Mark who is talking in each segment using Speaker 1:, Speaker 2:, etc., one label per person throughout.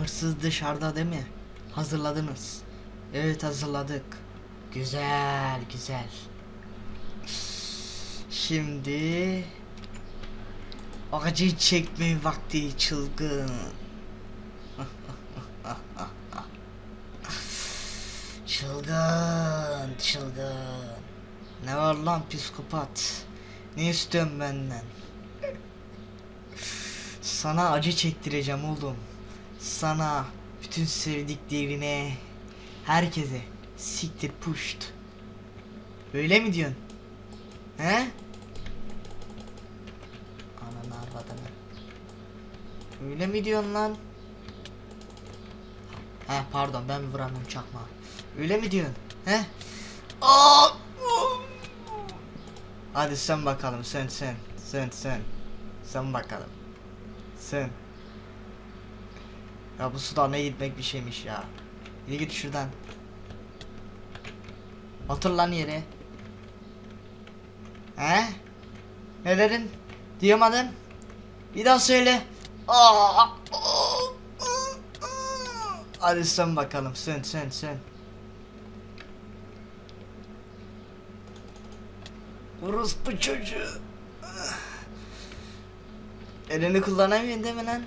Speaker 1: Hırsız dışarıda değil mi? Hazırladınız. Evet hazırladık. Güzel güzel. Şimdi acı çekme vakti çılgın. çılgın çılgın. Ne var lan psikopat? Ne istiyorsun benden? Sana acı çektireceğim oğlum. Sana, bütün sevdiklerine, herkese siktir puşt. Öyle mi diyorsun? He? Ananı arvadını. Öyle mi diyorsun lan? He pardon ben vuramam çakma. Öyle mi diyorsun? He? Aa! Hadi sen bakalım sen sen sen sen sen bakalım sen ya bu suda ne gitmek bir şeymiş ya Yürü git şuradan Otur lan yere He? Ne dedin? Diyemadın Bir daha söyle Aa! Hadi sen bakalım sen sen sen Orospu çocuğu. Elini kullanamıyorsun değil mi lan?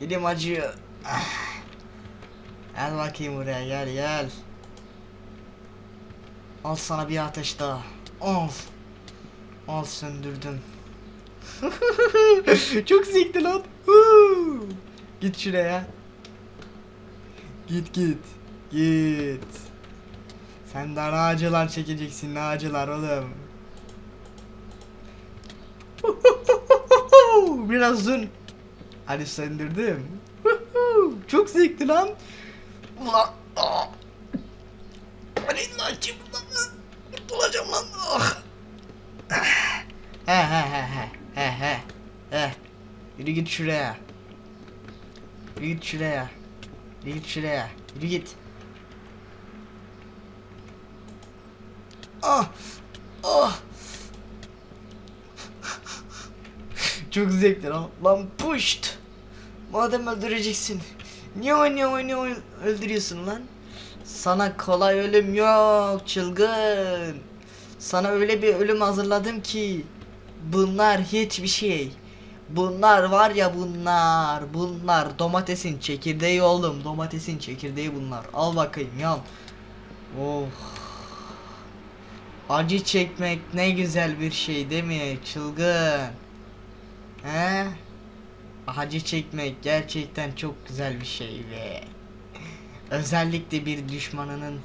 Speaker 1: Elim acıyor. Gel bakayım buraya gel gel. Al sana bir ateş daha. Al. Al söndürdüm. Çok zevkli lan. Git şuraya. Git git. Git. Sen daha ne acılar çekeceksin ne acılar oğlum. Biraz dün. Hadi söndürdüm. Çok zevkli lan. Ulan. aa. Hani lan kim lan? Kurtulacağım lan. Ah. He he he he he he he. Yürü git şuraya. Yürü git şuraya. Yürü git şuraya. Yürü git. Ah! Ah! Çok zevkli lan. Lan puşt! Madem öldüreceksin. Niye oynuyor oynuyor öldürüyorsun lan? Sana kolay ölüm yok çılgın. Sana öyle bir ölüm hazırladım ki. Bunlar hiçbir şey. Bunlar var ya bunlar. Bunlar domatesin çekirdeği oğlum. Domatesin çekirdeği bunlar. Al bakayım yan. Oh. Acı çekmek ne güzel bir şey değil mi çılgın? He? Acı çekmek gerçekten çok güzel bir şey ve özellikle bir düşmanının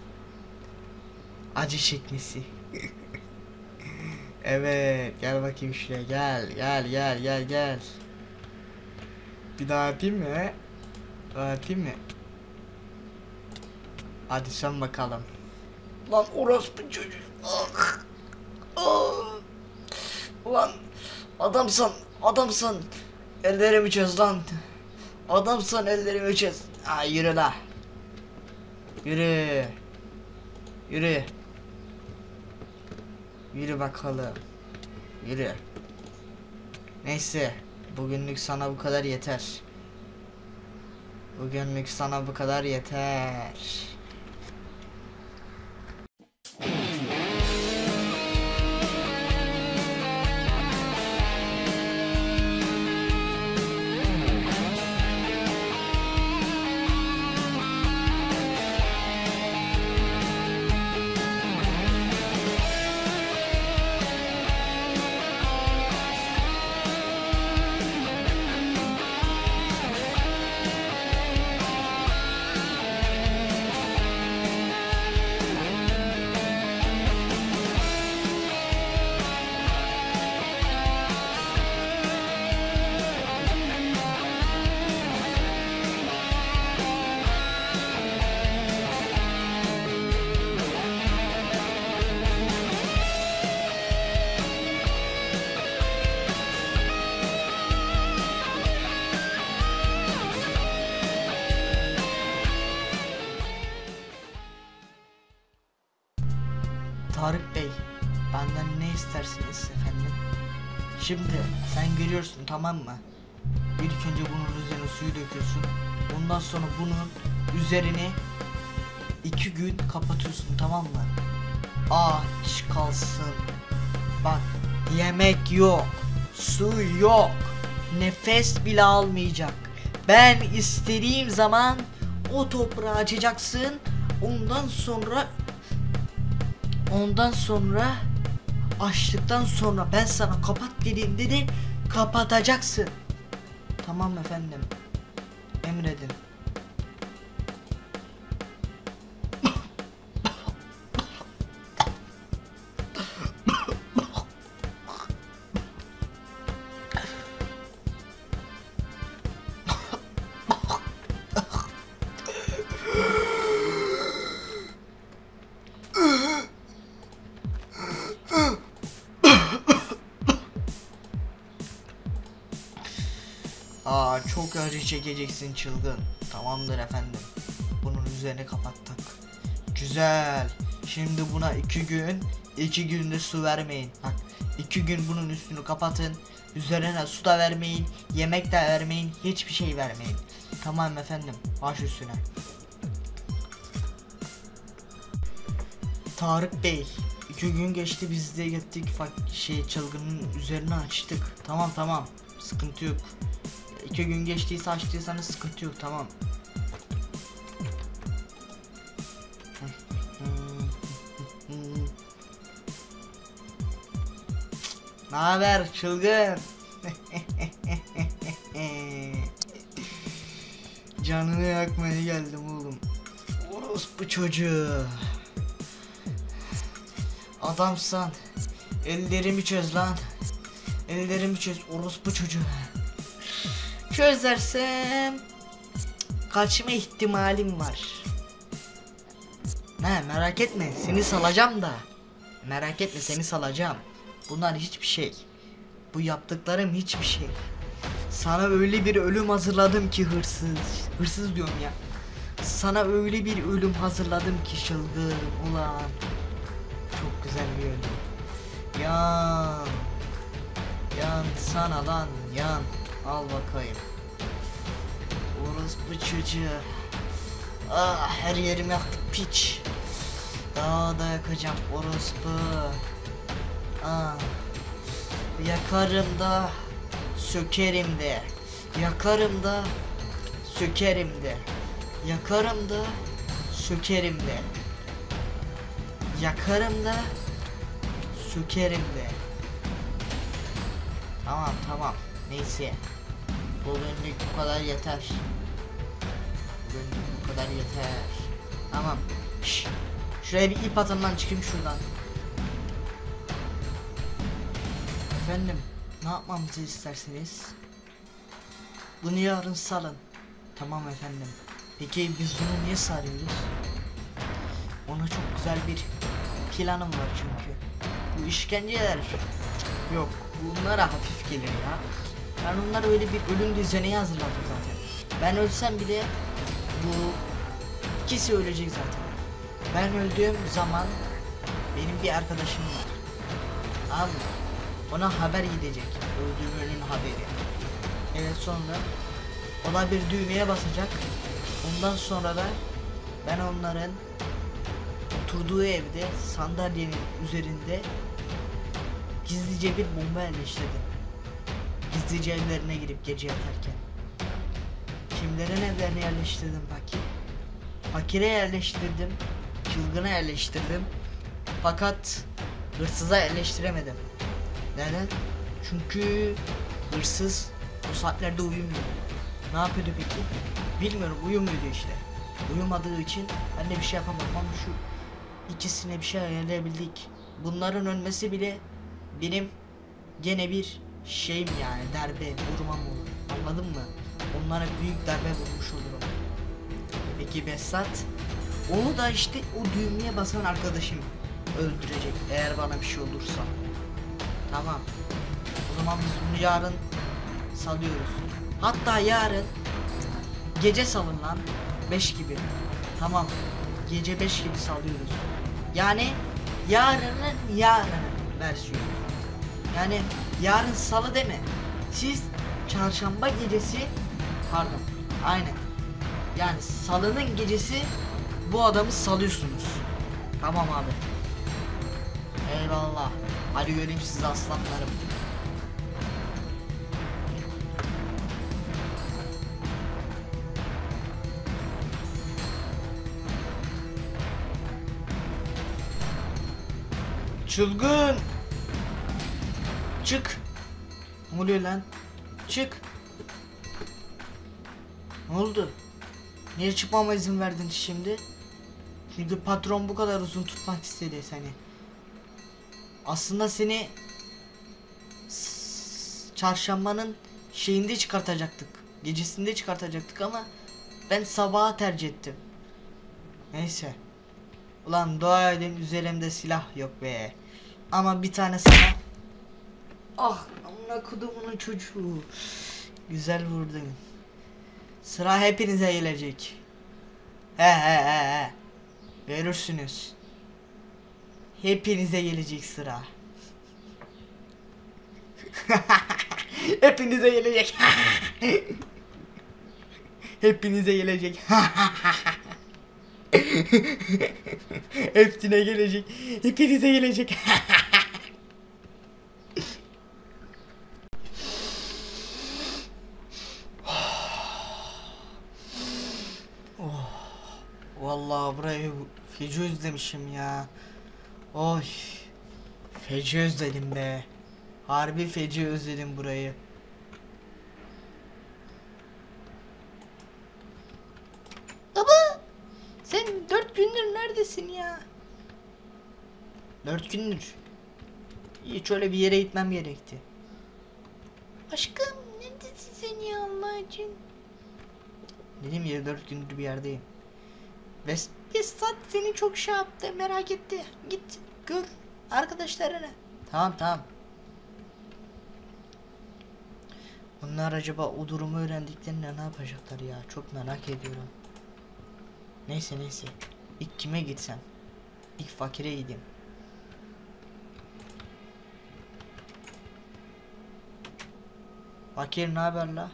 Speaker 1: acı çekmesi. evet, gel bakayım şuraya gel, gel, gel, gel, gel. Bir daha atayım mı? Daha atayım mı? Hadi sen bakalım. Lan orospu çocuk. Ah. Ah. Ulan adamsan adamsan ellerimi çöz lan. Adamsan ellerimi çöz. Ha yürü la. Yürü. Yürü. Yürü bakalım. Yürü. Neyse. Bugünlük sana bu kadar yeter. Bugünlük sana bu kadar yeter. Tarık Bey, benden ne istersiniz efendim? Şimdi sen görüyorsun tamam mı? İlk önce bunun üzerine suyu döküyorsun. Ondan sonra bunun üzerine iki gün kapatıyorsun tamam mı? Aç kalsın. Bak yemek yok. Su yok. Nefes bile almayacak. Ben istediğim zaman o toprağı açacaksın. Ondan sonra ondan sonra açtıktan sonra ben sana kapat dediğimde de kapatacaksın. Tamam efendim. Emredin. Çok acı çekeceksin çılgın. Tamamdır efendim. Bunun üzerine kapattık. Güzel. Şimdi buna iki gün, iki günde su vermeyin. Bak iki gün bunun üstünü kapatın. Üzerine su da vermeyin, yemek de vermeyin, hiçbir şey vermeyin. Tamam efendim, baş üstüne. Tarık Bey, iki gün geçti biz de gittik şey çılgının üzerine açtık. Tamam tamam, sıkıntı yok. İki gün geçtiyse açtıysanız sıkıntı yok tamam. Ne haber çılgın? Canını yakmaya geldim oğlum. Orospu çocuğu. Adamsan ellerimi çöz lan. Ellerimi çöz orospu çocuğu. Çözersem kaçma ihtimalim var. Ne merak etme seni salacağım da. Merak etme seni salacağım. Bunlar hiçbir şey. Bu yaptıklarım hiçbir şey. Sana öyle bir ölüm hazırladım ki hırsız. Hırsız diyorum ya. Sana öyle bir ölüm hazırladım ki çılgın ulan. Çok güzel bir ölüm. Yan. Yan sana lan yan. Al bakayım. Orospu çocuğu. Ah her yerim yaktı piç. Daha da yakacağım orospu. Ah. Yakarım da sökerim de. Yakarım da sökerim de. Yakarım da sökerim de. Yakarım da sökerim de. Tamam tamam. Neyse. Bu bölümlük bu kadar yeter. Bu bölümlük bu kadar yeter. Tamam. Şş. Şuraya bir ip atın çıkayım şuradan. Efendim, ne yapmamızı isterseniz? Bunu yarın salın. Tamam efendim. Peki biz bunu niye sarıyoruz? Ona çok güzel bir planım var çünkü. Bu işkenceler yok. Bunlara hafif gelir ya. Ben onlara öyle bir ölüm düzeni hazırladım zaten. Ben ölsem bile bu ikisi ölecek zaten. Ben öldüğüm zaman benim bir arkadaşım var. Mı? Ona haber gidecek. Öldüğümünün haberi. Evet sonra o da bir düğmeye basacak. Ondan sonra da ben onların oturduğu evde sandalyenin üzerinde gizlice bir bomba yerleştirdim. Gizlice evlerine girip gece yatarken. Kimlerin evlerine yerleştirdim fakir? Fakire yerleştirdim. Çılgına yerleştirdim. Fakat hırsıza yerleştiremedim. Neden? Çünkü hırsız bu saatlerde uyumuyor. Ne yapıyordu peki? Bilmiyorum uyumuyordu işte. Uyumadığı için ben de bir şey yapamadım ama şu ikisine bir şey ayarlayabildik. Bunların ölmesi bile benim gene bir şeyim yani darbe vurmam olur. Anladın mı? Onlara büyük darbe vurmuş olurum. Peki Besat? Onu da işte o düğmeye basan arkadaşım öldürecek eğer bana bir şey olursa. Tamam. O zaman biz bunu yarın salıyoruz. Hatta yarın gece salın lan 5 gibi. Tamam. Gece 5 gibi salıyoruz. Yani yarının yarının versiyonu. Yani yarın salı deme. Siz çarşamba gecesi pardon aynen yani salının gecesi bu adamı salıyorsunuz. Tamam abi. Eyvallah. Hadi göreyim sizi aslanlarım. Çılgın. Çık. Ne oluyor lan? Çık. Ne oldu? Niye çıkmama izin verdin şimdi? Çünkü patron bu kadar uzun tutmak istedi seni. Aslında seni çarşambanın şeyinde çıkartacaktık. Gecesinde çıkartacaktık ama ben sabaha tercih ettim. Neyse. Ulan dua edin üzerimde silah yok be. Ama bir tane sana Ah amına kodumunun çocuğu. Güzel vurdun. Sıra hepinize gelecek. He he he he. Görürsünüz. Hepinize gelecek sıra. Hepinize gelecek. Hepinize gelecek. Hepsine gelecek. Hepinize gelecek. Vallahi burayı feci özlemişim ya. Oy. Feci özledim be. Harbi feci özledim burayı. Baba sen dört gündür neredesin ya? Dört gündür. İyi şöyle bir yere gitmem gerekti. Aşkım neredesin sen ya Allah için? Dedim ya dört gündür bir yerdeyim. Ve Vesat seni çok şey yaptı merak etti. Git gör arkadaşlarını. Tamam tamam. Bunlar acaba o durumu öğrendiklerinde ne yapacaklar ya? Çok merak ediyorum. Neyse neyse. İlk kime gitsem? İlk fakire gideyim. Fakir ne haber la?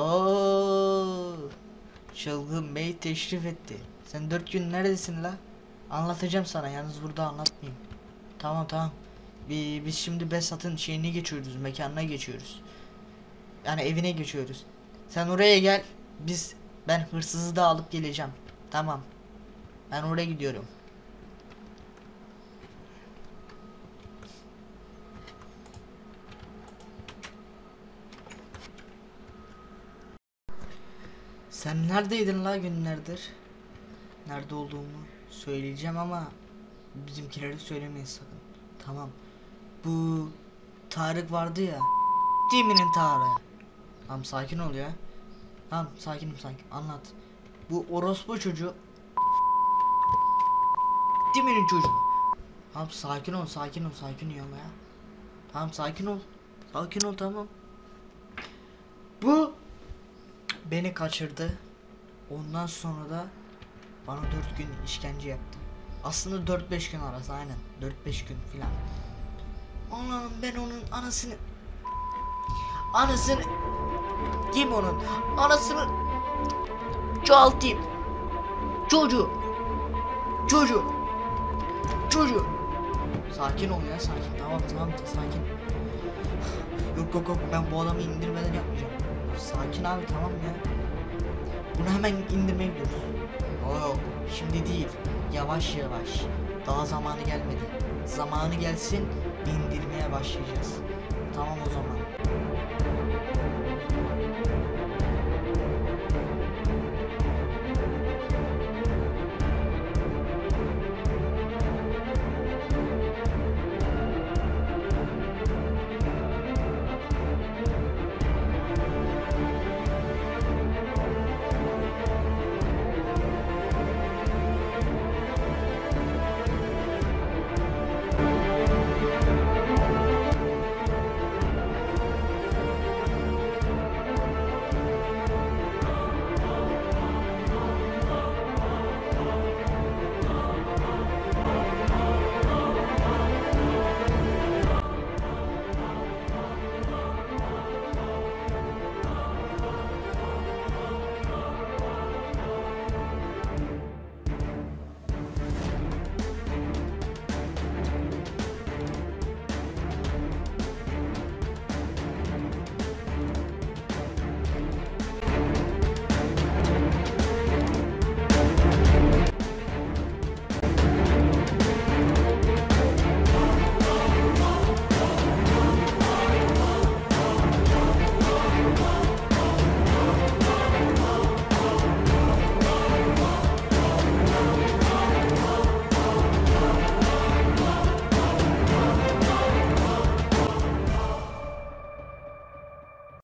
Speaker 1: Oo, Çılgın Bey teşrif etti. Sen dört gün neredesin la? Anlatacağım sana yalnız burada anlatmayayım. Tamam tamam. Bi- Biz şimdi Besat'ın şeyini geçiyoruz, mekanına geçiyoruz. Yani evine geçiyoruz. Sen oraya gel. Biz ben hırsızı da alıp geleceğim. Tamam. Ben oraya gidiyorum. Sen neredeydin la günlerdir? Nerede olduğumu söyleyeceğim ama bizimkilere söylemeyin sakın. Tamam. Bu Tarık vardı ya. Dimi'nin Tarık. Tamam sakin ol ya. Tamam sakinim sakin. Anlat. Bu orospu çocuğu. Dimi'nin çocuğu. Tamam sakin ol sakin ol sakin ol ya. Tamam sakin ol. Sakin ol tamam. Bu beni kaçırdı. Ondan sonra da bana 4 gün işkence yaptı. Aslında 4-5 gün arası aynen. 4-5 gün filan. Allah'ım ben onun anasını anasını kim onun anasını çoğaltayım. Çocuğu. Çocuğu. Çocuğu. Sakin ol ya sakin. Tamam tamam sakin. Yok yok yok ben bu adamı indirmeden yapmayacağım. Sakin abi tamam ya. Bunu hemen indirmeye gidiyoruz. Oo, şimdi değil. Yavaş yavaş. Daha zamanı gelmedi. Zamanı gelsin indirmeye başlayacağız. Tamam o zaman.